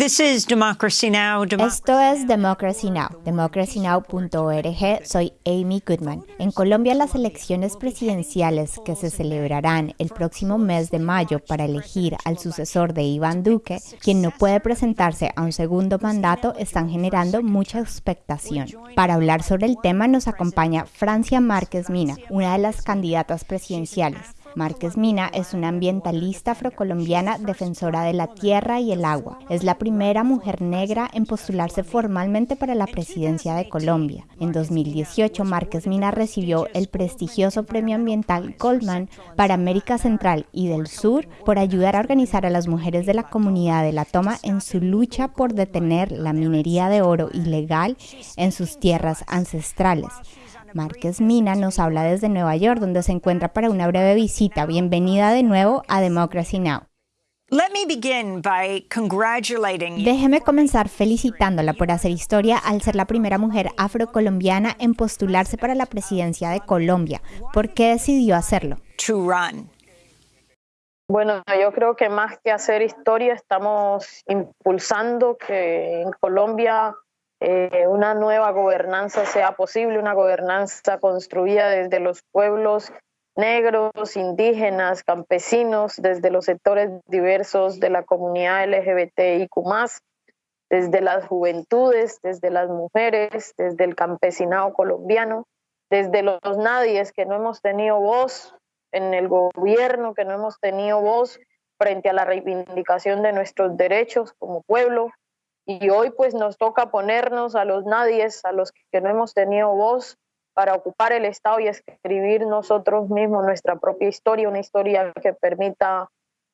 This is Democracy Now! Esto es Democracy Now!, democracynow.org. Soy Amy Goodman. En Colombia, las elecciones presidenciales que se celebrarán el próximo mes de mayo para elegir al sucesor de Iván Duque, quien no puede presentarse a un segundo mandato, están generando mucha expectación. Para hablar sobre el tema nos acompaña Francia Márquez Mina, una de las candidatas presidenciales. Márquez Mina es una ambientalista afrocolombiana defensora de la tierra y el agua. Es la primera mujer negra en postularse formalmente para la presidencia de Colombia. En 2018, Márquez Mina recibió el prestigioso premio ambiental Goldman para América Central y del Sur por ayudar a organizar a las mujeres de la comunidad de la toma en su lucha por detener la minería de oro ilegal en sus tierras ancestrales. Márquez Mina nos habla desde Nueva York, donde se encuentra para una breve visita. Bienvenida de nuevo a Democracy Now! Déjeme comenzar felicitándola por hacer historia al ser la primera mujer afrocolombiana en postularse para la presidencia de Colombia. ¿Por qué decidió hacerlo? Bueno, yo creo que más que hacer historia, estamos impulsando que en Colombia eh, una nueva gobernanza sea posible, una gobernanza construida desde los pueblos negros, indígenas, campesinos, desde los sectores diversos de la comunidad LGBTIQ, desde las juventudes, desde las mujeres, desde el campesinado colombiano, desde los nadies que no hemos tenido voz en el gobierno, que no hemos tenido voz frente a la reivindicación de nuestros derechos como pueblo, y hoy pues nos toca ponernos a los nadies, a los que no hemos tenido voz para ocupar el Estado y escribir nosotros mismos nuestra propia historia, una historia que permita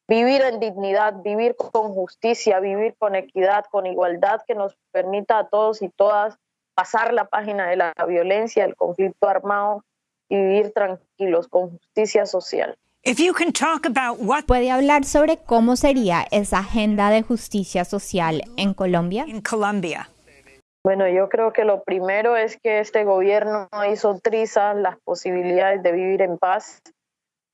vivir en dignidad, vivir con justicia, vivir con equidad, con igualdad, que nos permita a todos y todas pasar la página de la violencia, del conflicto armado y vivir tranquilos con justicia social. ¿Puede hablar sobre cómo sería esa agenda de justicia social en Colombia? Bueno, yo creo que lo primero es que este gobierno hizo trizas las posibilidades de vivir en paz.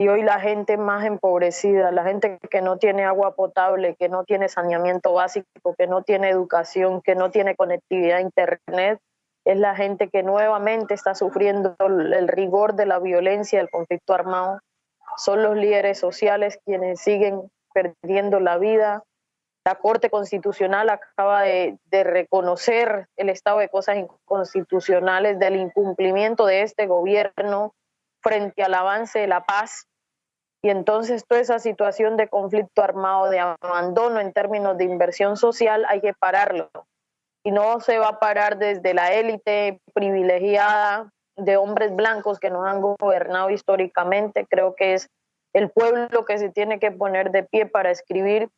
Y hoy la gente más empobrecida, la gente que no tiene agua potable, que no tiene saneamiento básico, que no tiene educación, que no tiene conectividad a Internet, es la gente que nuevamente está sufriendo el rigor de la violencia, del conflicto armado son los líderes sociales quienes siguen perdiendo la vida. La Corte Constitucional acaba de, reconocer el estado de cosas inconstitucionales del incumplimiento de este gobierno frente al avance de la paz. Y entonces toda esa situación de conflicto armado, de abandono en términos de inversión social, hay que pararlo. Y no se va a parar desde la élite privilegiada de hombres blancos que nos han gobernado históricamente. Creo que es el pueblo que se tiene que poner de pie para escribir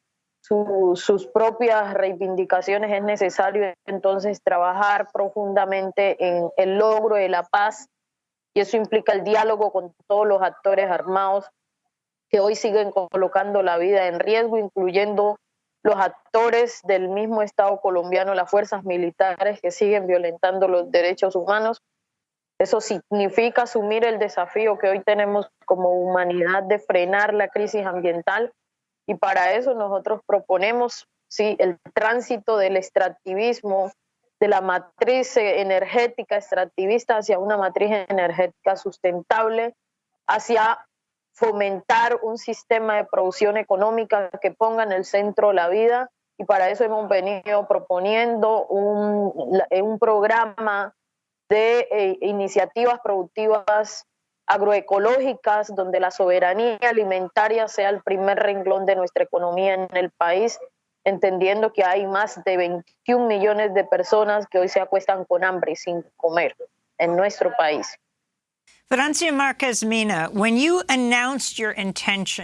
sus propias reivindicaciones. Es necesario entonces trabajar profundamente en el logro de la paz y eso implica el diálogo con todos los actores armados que hoy siguen colocando la vida en riesgo, incluyendo los actores del mismo Estado colombiano, las fuerzas militares que siguen violentando los derechos humanos. Eso significa asumir el desafío que hoy tenemos como humanidad de frenar la crisis ambiental. Y para eso nosotros proponemos sí, el tránsito del extractivismo, de la matriz energética extractivista hacia una matriz energética sustentable, hacia fomentar un sistema de producción económica que ponga en el centro la vida. Y para eso hemos venido proponiendo un, un programa de eh, iniciativas productivas agroecológicas, donde la soberanía alimentaria sea el primer renglón de nuestra economía en el país, entendiendo que hay más de 21 millones de personas que hoy se acuestan con hambre y sin comer en nuestro país. Francia Márquez Mina,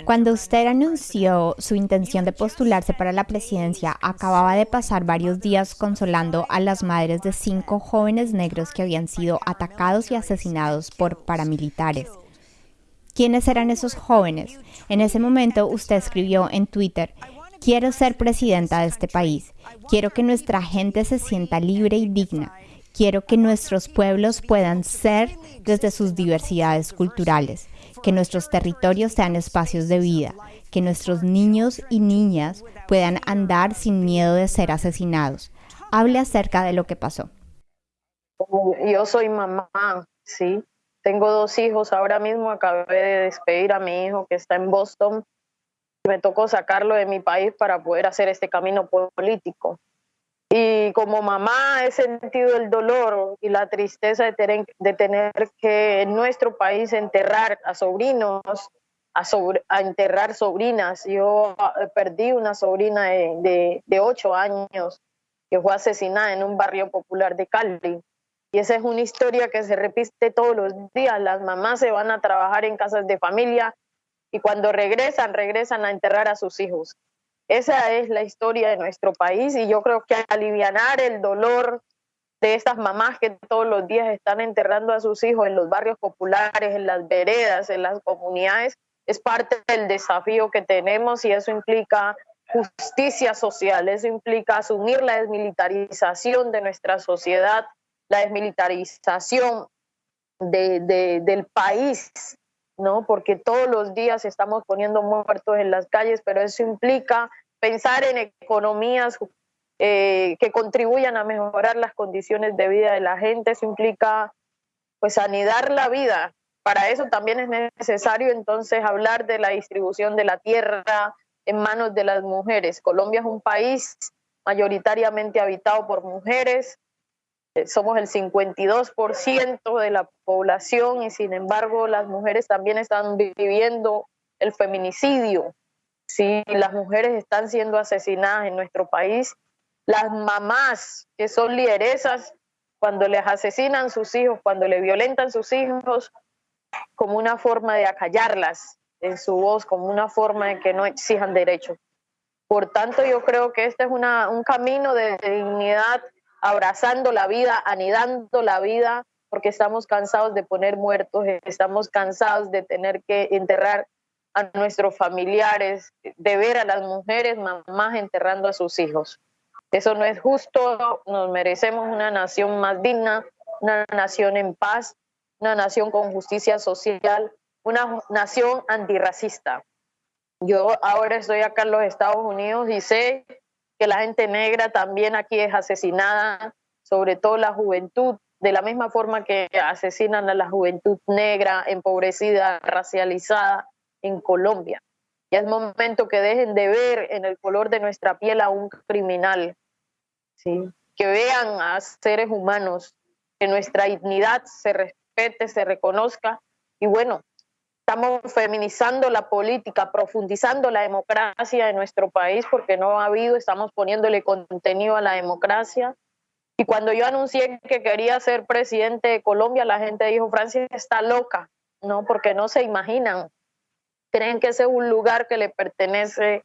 Cuando usted anunció su intención de postularse para la presidencia, acababa de pasar varios días consolando a las madres de cinco jóvenes negros que habían sido atacados y asesinados por paramilitares. ¿Quiénes eran esos jóvenes? En ese momento usted escribió en Twitter, quiero ser presidenta de este país, quiero que nuestra gente se sienta libre y digna. Quiero que nuestros pueblos puedan ser desde sus diversidades culturales. que nuestros territorios sean espacios de vida, que nuestros niños y niñas puedan andar sin miedo de ser asesinados. Hable acerca de lo que pasó. Yo soy mamá, sí. Tengo dos hijos. Ahora mismo acabé de despedir a mi hijo que está en Boston. Me tocó sacarlo de mi país para poder hacer este camino político. Y como mamá he sentido el dolor y la tristeza de tener, de tener que en nuestro país enterrar a sobrinos, a, a enterrar sobrinas. Yo eh, perdí una sobrina de, de, ocho años que fue asesinada en un barrio popular de Cali. Y esa es una historia que se repite todos los días. Las mamás se van a trabajar en casas de familia y cuando regresan, regresan a enterrar a sus hijos. Esa es la historia de nuestro país y yo creo que aliviar el dolor de estas mamás que todos los días están enterrando a sus hijos en los barrios populares, en las veredas, en las comunidades, es parte del desafío que tenemos y eso implica justicia social, eso implica asumir la desmilitarización de nuestra sociedad, la desmilitarización del país, ¿no? Porque todos los días estamos poniendo muertos en las calles, pero eso implica pensar en economías eh, que contribuyan a mejorar las condiciones de vida de la gente, eso implica pues anidar la vida. Para eso también es necesario entonces hablar de la distribución de la tierra en manos de las mujeres. Colombia es un país mayoritariamente habitado por mujeres, somos el 52% de la población y sin embargo las mujeres también están viviendo el feminicidio. Sí, las mujeres están siendo asesinadas en nuestro país. Las mamás que son lideresas, cuando les asesinan sus hijos, cuando le violentan sus hijos, como una forma de acallarlas en su voz, como una forma de que no exijan derechos. Por tanto, yo creo que este es una, un camino de dignidad abrazando la vida, anidando la vida, porque estamos cansados de poner muertos, estamos cansados de tener que enterrar a nuestros familiares, de ver a las mujeres mamás enterrando a sus hijos. Eso no es justo, nos merecemos una nación más digna, una nación en paz, una nación con justicia social, una nación antirracista. Yo ahora estoy acá en los Estados Unidos y sé que la gente negra también aquí es asesinada, sobre todo la juventud, de la misma forma que asesinan a la juventud negra, empobrecida, racializada en Colombia. Ya es momento que dejen de ver en el color de nuestra piel a un criminal, ¿sí? que vean a seres humanos, que nuestra dignidad se respete, se reconozca y bueno, estamos feminizando la política, profundizando la democracia en nuestro país porque no ha habido, estamos poniéndole contenido a la democracia. Y cuando yo anuncié que quería ser presidente de Colombia, la gente dijo, Francia está loca, ¿no? Porque no se imaginan. Creen que ese es un lugar que le pertenece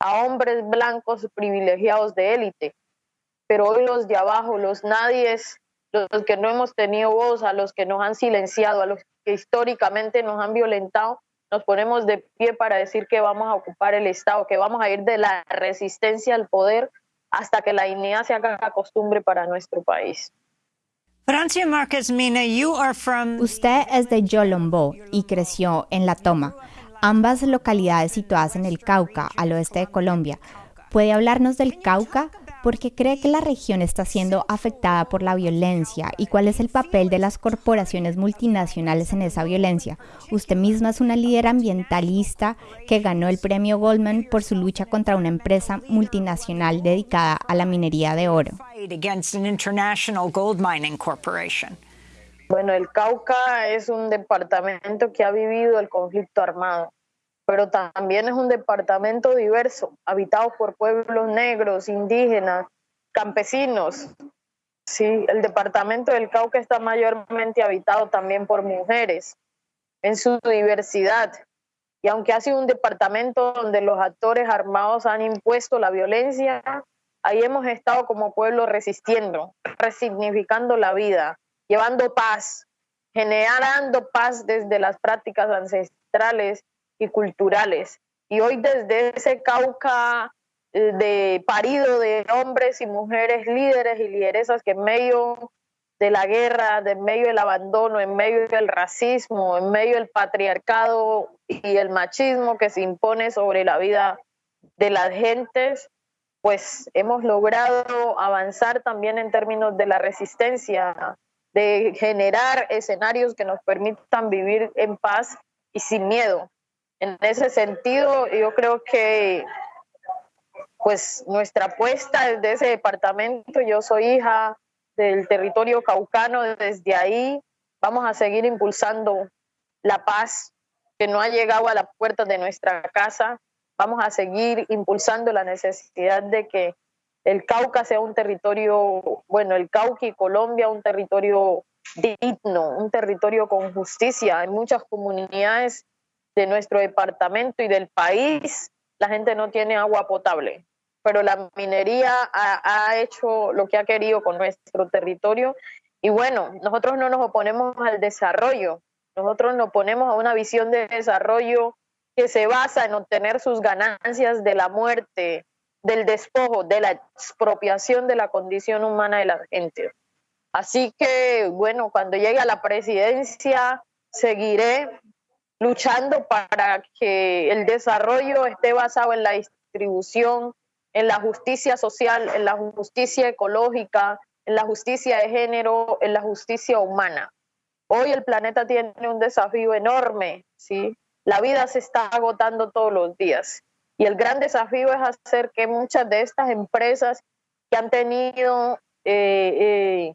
a hombres blancos privilegiados de élite. Pero hoy los de abajo, los nadies, los que no hemos tenido voz, a los que nos han silenciado, a los que históricamente nos han violentado, nos ponemos de pie para decir que vamos a ocupar el Estado, que vamos a ir de la resistencia al poder hasta que la dignidad se haga costumbre para nuestro país. Francia Márquez Mina, you are from... Usted es de Yolombo y creció en La Toma, ambas localidades situadas en el Cauca, al oeste de Colombia. ¿Puede hablarnos del Cauca? ¿Por qué cree que la región está siendo afectada por la violencia y cuál es el papel de las corporaciones multinacionales en esa violencia. Usted misma es una líder ambientalista que ganó el premio Goldman por su lucha contra una empresa multinacional dedicada a la minería de oro. Bueno, el Cauca es un departamento que ha vivido el conflicto armado pero también es un departamento diverso, habitado por pueblos negros, indígenas, campesinos. Sí, el departamento del Cauca está mayormente habitado también por mujeres en su diversidad. Y aunque ha sido un departamento donde los actores armados han impuesto la violencia, ahí hemos estado como pueblo resistiendo, resignificando la vida, llevando paz, generando paz desde las prácticas ancestrales y culturales. Y hoy desde ese Cauca eh, de parido de hombres y mujeres líderes y lideresas que en medio de la guerra, en medio del abandono, en medio del racismo, en medio del patriarcado y el machismo que se impone sobre la vida de las gentes, pues hemos logrado avanzar también en términos de la resistencia, de generar escenarios que nos permitan vivir en paz y sin miedo. En ese sentido, yo creo que pues nuestra apuesta desde ese departamento, yo soy hija del territorio caucano, desde ahí vamos a seguir impulsando la paz que no ha llegado a la puerta de nuestra casa, vamos a seguir impulsando la necesidad de que el Cauca sea un territorio, bueno, el Cauca y Colombia un territorio digno, un territorio con justicia. En muchas comunidades de nuestro departamento y del país la gente no tiene agua potable, pero la minería ha, hecho lo que ha querido con nuestro territorio y bueno, nosotros no nos oponemos al desarrollo, nosotros nos oponemos a una visión de desarrollo que se basa en obtener sus ganancias de la muerte, del despojo, de la expropiación de la condición humana de la gente. Así que, bueno, cuando llegue a la presidencia, seguiré luchando para que el desarrollo esté basado en la distribución, en la justicia social, en la justicia ecológica, en la justicia de género, en la justicia humana. Hoy el planeta tiene un desafío enorme, ¿sí? La vida se está agotando todos los días y el gran desafío es hacer que muchas de estas empresas que han tenido eh, eh,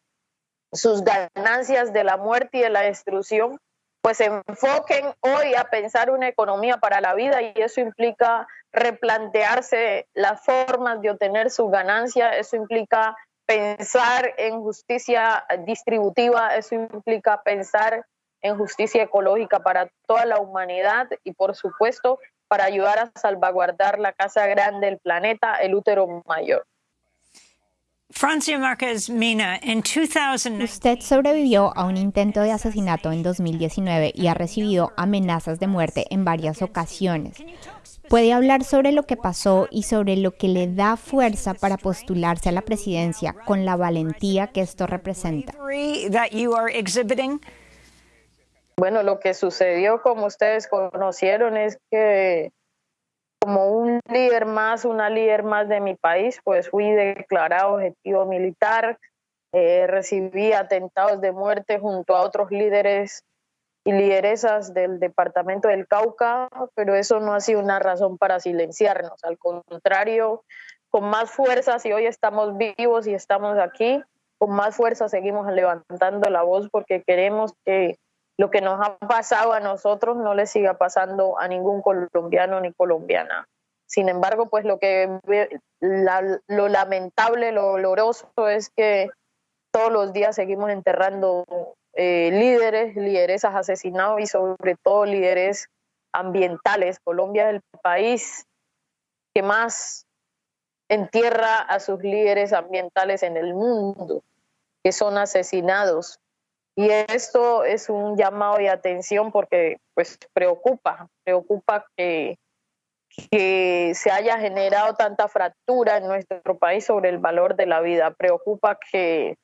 sus ganancias de la muerte y de la destrucción, pues enfoquen hoy a pensar una economía para la vida y eso implica replantearse las formas de obtener su ganancia, eso implica pensar en justicia distributiva, eso implica pensar en justicia ecológica para toda la humanidad y por supuesto para ayudar a salvaguardar la casa grande del planeta, el útero mayor. Francia Márquez Mina, en 2000... Usted sobrevivió a un intento de asesinato en 2019 y ha recibido amenazas de muerte en varias ocasiones. ¿Puede hablar sobre lo que pasó y sobre lo que le da fuerza para postularse a la presidencia con la valentía que esto representa? Bueno, lo que sucedió, como ustedes conocieron, es que como un líder más, una líder más de mi país, pues fui declarado objetivo militar, eh, recibí atentados de muerte junto a otros líderes y lideresas del departamento del Cauca, pero eso no ha sido una razón para silenciarnos, al contrario, con más fuerza, si hoy estamos vivos y estamos aquí, con más fuerza seguimos levantando la voz porque queremos que lo que nos ha pasado a nosotros no le siga pasando a ningún colombiano ni colombiana. Sin embargo, pues lo que lo lamentable, lo doloroso es que todos los días seguimos enterrando eh, líderes, lideresas asesinados y sobre todo líderes ambientales. Colombia es el país que más entierra a sus líderes ambientales en el mundo, que son asesinados y esto es un llamado de atención porque pues preocupa, preocupa que, que se haya generado tanta fractura en nuestro país sobre el valor de la vida. Preocupa que,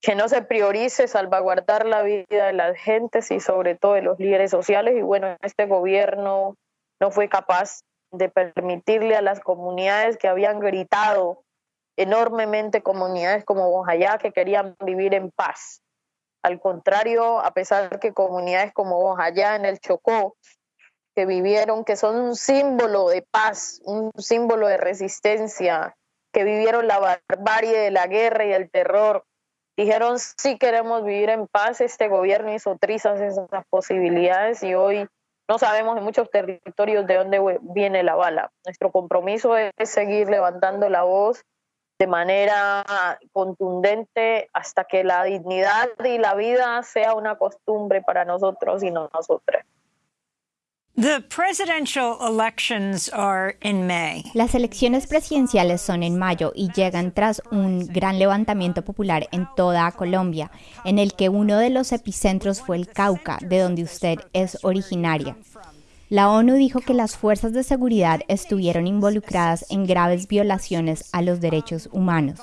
que no se priorice salvaguardar la vida de las gentes y sobre todo de los líderes sociales. Y bueno, este gobierno no fue capaz de permitirle a las comunidades que habían gritado enormemente, comunidades como Bojayá, que querían vivir en paz, al contrario, a pesar que comunidades como allá en el Chocó, que vivieron, que son un símbolo de paz, un símbolo de resistencia, que vivieron la barbarie de la guerra y el terror, dijeron sí queremos vivir en paz, este gobierno hizo trizas esas posibilidades y hoy no sabemos en muchos territorios de dónde viene la bala. Nuestro compromiso es seguir levantando la voz de manera contundente hasta que la dignidad y la vida sea una costumbre para nosotros y no nosotras. Las elecciones presidenciales son en mayo y llegan tras un gran levantamiento popular en toda Colombia, en el que uno de los epicentros fue el Cauca, de donde usted es originaria. La ONU dijo que las fuerzas de seguridad estuvieron involucradas en graves violaciones a los derechos humanos.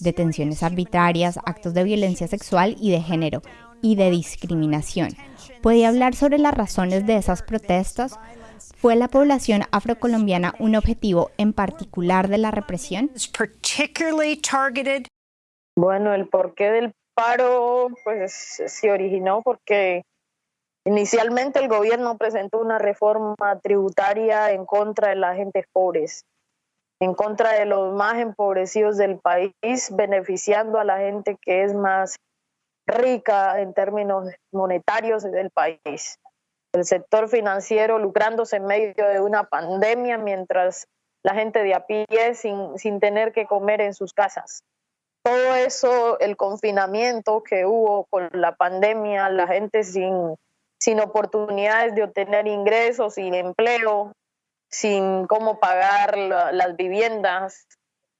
detenciones arbitrarias, actos de violencia sexual y de género y de discriminación. ¿Puede hablar sobre las razones de esas protestas? ¿Fue la población afrocolombiana un objetivo en particular de la represión? Bueno, el porqué del paro pues se originó porque inicialmente el gobierno presentó una reforma tributaria en contra de las gentes pobres, en contra de los más empobrecidos del país, beneficiando a la gente que es más rica en términos monetarios del país. El sector financiero lucrándose en medio de una pandemia mientras la gente de a pie sin, sin tener que comer en sus casas. Todo eso, el confinamiento que hubo con la pandemia, la gente sin, sin oportunidades de obtener ingresos, sin empleo, sin cómo pagar las viviendas,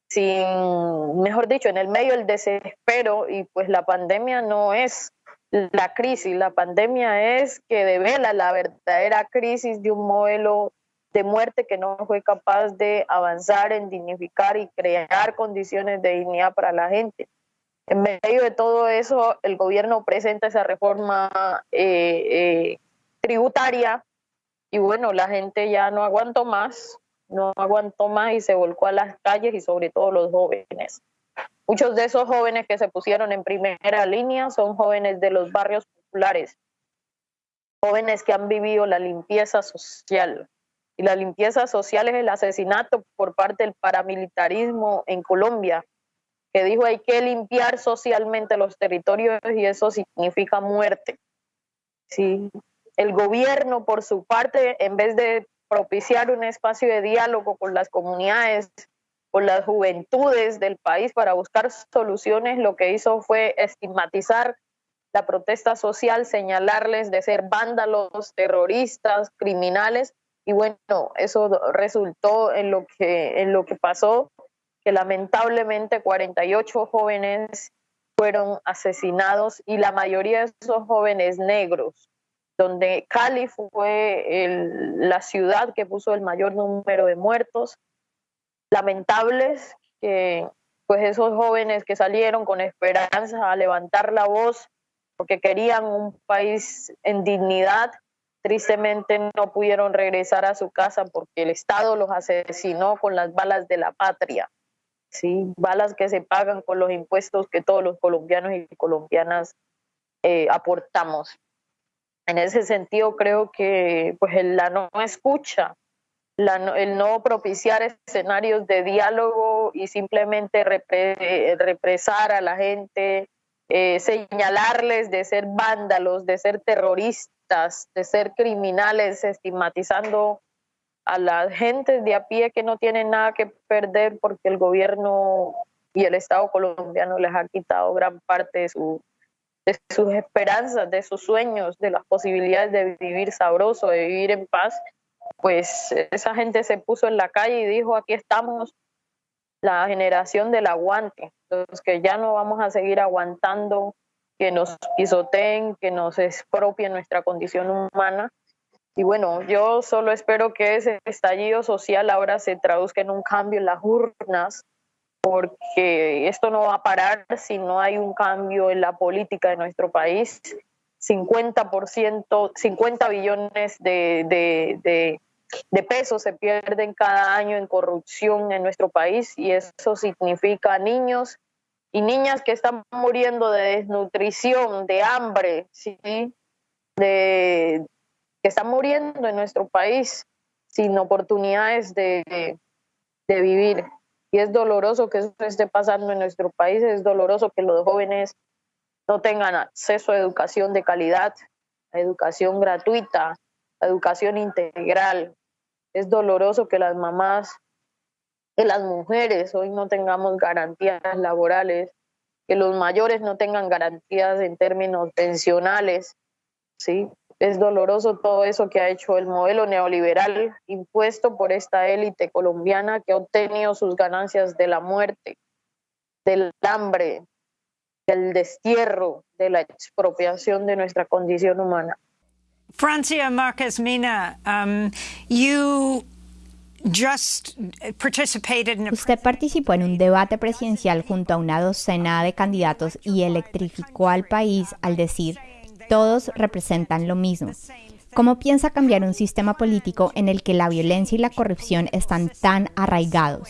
sin, mejor dicho, en el medio del desespero y pues la pandemia no es la crisis, la pandemia es que devela la verdadera crisis de un modelo de muerte que no fue capaz de avanzar en dignificar y crear condiciones de dignidad para la gente. En medio de todo eso, el gobierno presenta esa reforma eh, eh, tributaria y bueno, la gente ya no aguantó más, no aguantó más y se volcó a las calles y sobre todo los jóvenes. Muchos de esos jóvenes que se pusieron en primera línea son jóvenes de los barrios populares, jóvenes que han vivido la limpieza social. Y la limpieza social es el asesinato por parte del paramilitarismo en Colombia, que dijo hay que limpiar socialmente los territorios y eso significa muerte. Sí. El gobierno, por su parte, en vez de propiciar un espacio de diálogo con las comunidades, con las juventudes del país para buscar soluciones, lo que hizo fue estigmatizar la protesta social, señalarles de ser vándalos, terroristas, criminales, y bueno, eso resultó en lo que, en lo que pasó, que lamentablemente 48 jóvenes fueron asesinados y la mayoría de esos jóvenes negros donde Cali fue la ciudad que puso el mayor número de muertos. Lamentables que pues esos jóvenes que salieron con esperanza a levantar la voz porque querían un país en dignidad, tristemente no pudieron regresar a su casa porque el Estado los asesinó con las balas de la patria. ¿Sí? Balas que se pagan con los impuestos que todos los colombianos y colombianas eh, aportamos. En ese sentido, creo que pues, la no escucha, el no propiciar escenarios de diálogo y simplemente represar a la gente, eh, señalarles de ser vándalos, de ser terroristas, de ser criminales, estigmatizando a la gente de a pie que no tienen nada que perder porque el gobierno y el Estado colombiano les ha quitado gran parte de su de sus esperanzas, de sus sueños, de las posibilidades de vivir sabroso, de vivir en paz, pues esa gente se puso en la calle y dijo, aquí estamos, la generación del aguante, los que ya no vamos a seguir aguantando que nos pisoteen, que nos expropien nuestra condición humana. Y bueno, yo solo espero que ese estallido social ahora se traduzca en un cambio en las urnas, porque esto no va a parar si no hay un cambio en la política de nuestro país. 50%, 50 billones de, pesos se pierden cada año en corrupción en nuestro país y eso significa niños y niñas que están muriendo de desnutrición, de hambre, ¿sí? de, que están muriendo en nuestro país sin oportunidades de, de vivir. Y es doloroso que eso esté pasando en nuestro país, es doloroso que los jóvenes no tengan acceso a educación de calidad, a educación gratuita, a educación integral. Es doloroso que las mamás, que las mujeres hoy no tengamos garantías laborales, que los mayores no tengan garantías en términos pensionales, ¿sí? Es doloroso todo eso que ha hecho el modelo neoliberal impuesto por esta élite colombiana que ha obtenido sus ganancias de la muerte, del hambre, del destierro, de la expropiación de nuestra condición humana. Francia Marquez Mina, um, you Usted participó en un debate presidencial junto a una docena de candidatos y electrificó al país al decir, todos representan lo mismo. ¿Cómo piensa cambiar un sistema político en el que la violencia y la corrupción están tan arraigados?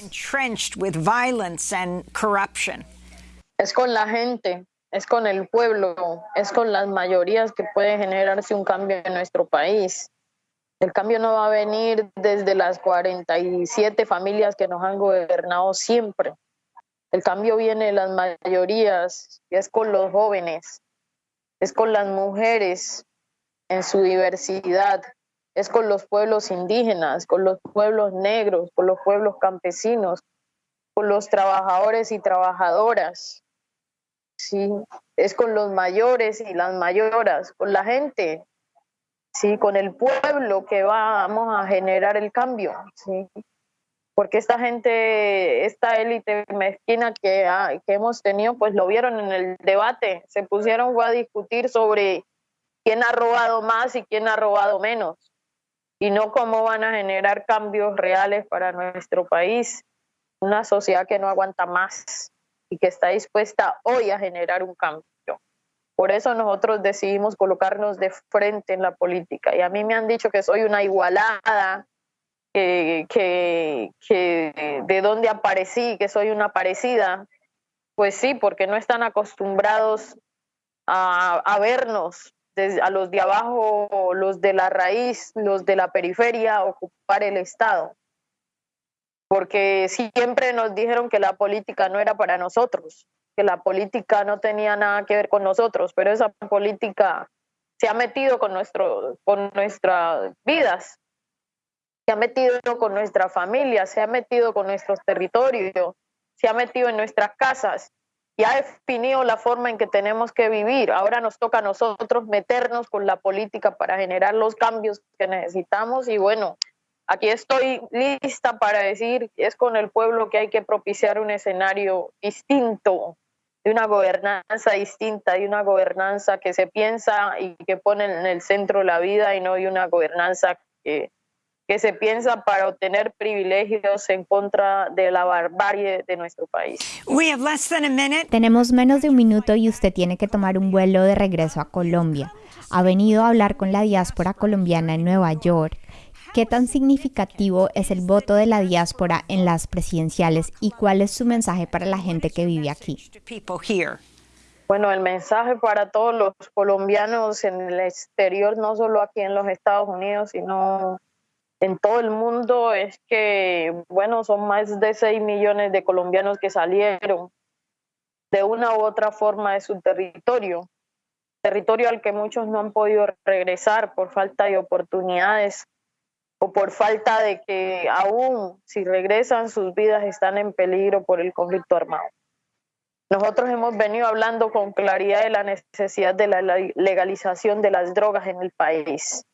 Es con la gente, es con el pueblo, es con las mayorías que puede generarse un cambio en nuestro país. El cambio no va a venir desde las 47 familias que nos han gobernado siempre. El cambio viene de las mayorías, es con los jóvenes, es con las mujeres, en su diversidad, es con los pueblos indígenas, con los pueblos negros, con los pueblos campesinos, con los trabajadores y trabajadoras, ¿sí? es con los mayores y las mayoras, con la gente, ¿sí? con el pueblo que vamos a generar el cambio. ¿sí? Porque esta gente, esta élite mezquina que, que hemos tenido, pues lo vieron en el debate, se pusieron a discutir sobre quién ha robado más y quién ha robado menos, y no cómo van a generar cambios reales para nuestro país, una sociedad que no aguanta más y que está dispuesta hoy a generar un cambio. Por eso nosotros decidimos colocarnos de frente en la política. Y a mí me han dicho que soy una igualada, que, que, de dónde aparecí, que soy una parecida. Pues sí, porque no están acostumbrados a, vernos a los de abajo, los de la raíz, los de la periferia, ocupar el Estado. Porque siempre nos dijeron que la política no era para nosotros, que la política no tenía nada que ver con nosotros, pero esa política se ha metido con, nuestro, con nuestras vidas, se ha metido con nuestra familia, se ha metido con nuestros territorios, se ha metido en nuestras casas y ha definido la forma en que tenemos que vivir. Ahora nos toca a nosotros meternos con la política para generar los cambios que necesitamos y bueno, aquí estoy lista para decir, es con el pueblo que hay que propiciar un escenario distinto, de una gobernanza distinta, de una gobernanza que se piensa y que pone en el centro la vida y no de una gobernanza que que se piensa para obtener privilegios en contra de la barbarie de nuestro país. Tenemos menos de un minuto y usted tiene que tomar un vuelo de regreso a Colombia. Ha venido a hablar con la diáspora colombiana en Nueva York. ¿Qué tan significativo es el voto de la diáspora en las presidenciales y cuál es su mensaje para la gente que vive aquí? Bueno, el mensaje para todos los colombianos en el exterior, no solo aquí en los Estados Unidos, sino en todo el mundo es que, bueno, son más de 6 millones de colombianos que salieron de una u otra forma de su territorio, territorio al que muchos no han podido regresar por falta de oportunidades o por falta de que aún si regresan sus vidas están en peligro por el conflicto armado. Nosotros hemos venido hablando con claridad de la necesidad de la legalización de las drogas en el país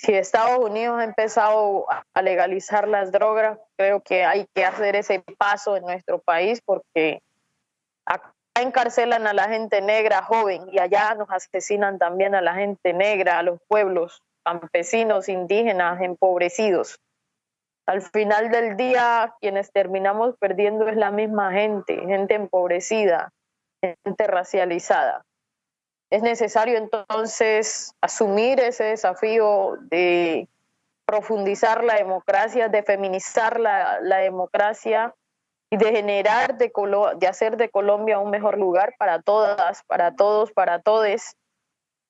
si Estados Unidos ha empezado a legalizar las drogas, creo que hay que hacer ese paso en nuestro país porque acá encarcelan a la gente negra joven y allá nos asesinan también a la gente negra, a los pueblos campesinos, indígenas, empobrecidos. Al final del día, quienes terminamos perdiendo es la misma gente, gente empobrecida, gente racializada. Es necesario entonces asumir ese desafío de profundizar la democracia, de feminizar la, democracia y de generar, de, de hacer de Colombia un mejor lugar para todas, para todos, para todes.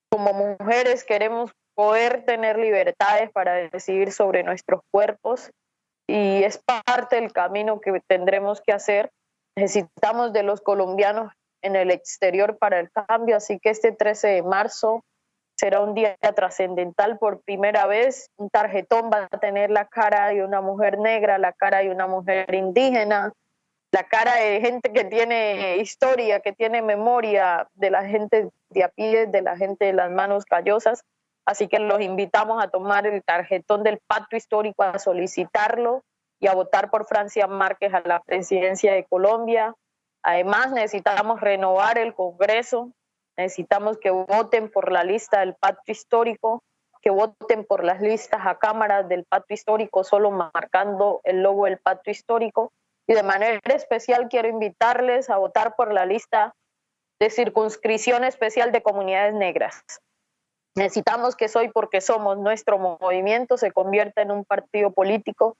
Como mujeres queremos poder tener libertades para decidir sobre nuestros cuerpos y es parte del camino que tendremos que hacer. Necesitamos de los colombianos en el exterior para el cambio, así que este 13 de marzo será un día trascendental por primera vez. Un tarjetón va a tener la cara de una mujer negra, la cara de una mujer indígena, la cara de gente que tiene historia, que tiene memoria, de la gente de a pie, de la gente de las manos callosas. Así que los invitamos a tomar el tarjetón del pacto histórico, a solicitarlo y a votar por Francia Márquez a la presidencia de Colombia. Además, necesitamos renovar el Congreso, necesitamos que voten por la lista del pacto histórico que voten por las listas a cámaras del pacto histórico, solo marcando el logo del pacto histórico. Y de manera especial quiero invitarles a votar por la lista de circunscripción especial de comunidades negras. Necesitamos que Soy porque somos nuestro movimiento se convierta en un partido político.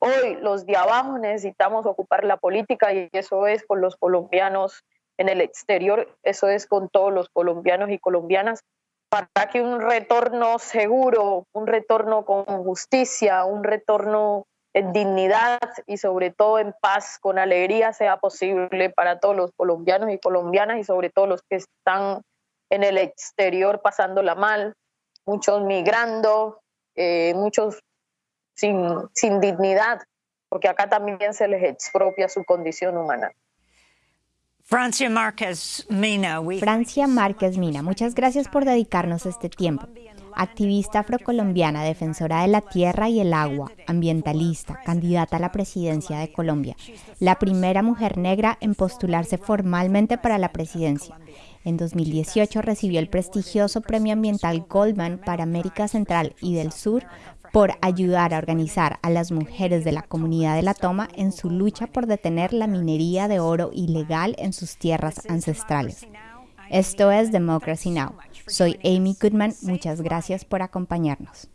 Hoy los de abajo necesitamos ocupar la política y eso es con los colombianos en el exterior, eso es con todos los colombianos y colombinas para que un retorno seguro, un retorno con justicia, un retorno en dignidad y sobre todo en paz, con alegría, sea posible para todos los colombianos y colombianas y sobre todo los que están en el exterior pasándola mal, muchos migrando, eh, muchos sin, sin dignidad, porque acá también se les expropia su condición humana. Francia Márquez Mina. Francia Márquez Mina, muchas gracias por dedicarnos este tiempo. Activista afrocolombiana, defensora de la tierra y el agua, ambientalista, candidata a la presidencia de Colombia, la primera mujer negra en postularse formalmente para la presidencia. En 2018 recibió el prestigioso Premio Ambiental Goldman para América Central y del Sur por ayudar a organizar a las mujeres de la comunidad de la toma en su lucha por detener la minería de oro ilegal en sus tierras ancestrales. Esto es Democracy Now! Soy Amy Goodman, muchas gracias por acompañarnos.